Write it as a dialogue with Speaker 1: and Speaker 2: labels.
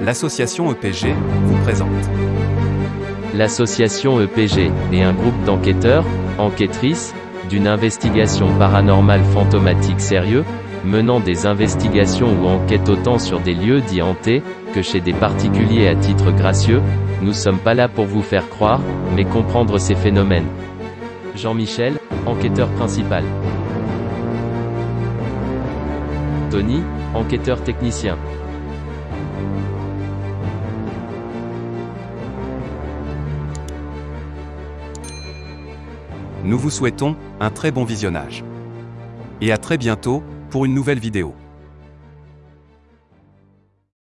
Speaker 1: l'association EPG vous présente.
Speaker 2: L'association EPG est un groupe d'enquêteurs, enquêtrices, d'une investigation paranormale fantomatique sérieux, menant des investigations ou enquêtes autant sur des lieux dits hantés, que chez des particuliers à titre gracieux, nous sommes pas là pour vous faire croire, mais comprendre ces phénomènes. Jean-Michel, enquêteur principal. Tony, enquêteur technicien.
Speaker 1: Nous vous souhaitons un très bon visionnage. Et à très bientôt pour une nouvelle vidéo.